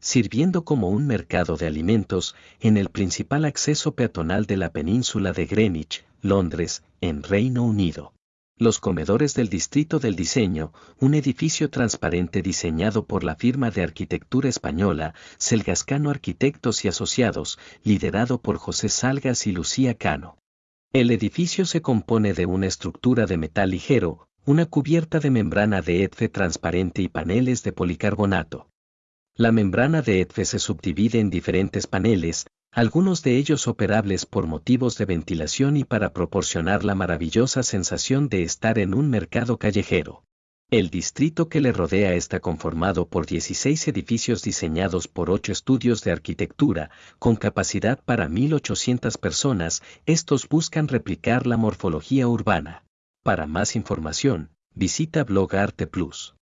sirviendo como un mercado de alimentos en el principal acceso peatonal de la península de Greenwich, Londres, en Reino Unido. Los comedores del Distrito del Diseño, un edificio transparente diseñado por la firma de arquitectura española Selgascano Arquitectos y Asociados, liderado por José Salgas y Lucía Cano. El edificio se compone de una estructura de metal ligero, una cubierta de membrana de ETFE transparente y paneles de policarbonato. La membrana de ETFE se subdivide en diferentes paneles, algunos de ellos operables por motivos de ventilación y para proporcionar la maravillosa sensación de estar en un mercado callejero. El distrito que le rodea está conformado por 16 edificios diseñados por 8 estudios de arquitectura, con capacidad para 1.800 personas, estos buscan replicar la morfología urbana. Para más información, visita Blog Arte Plus.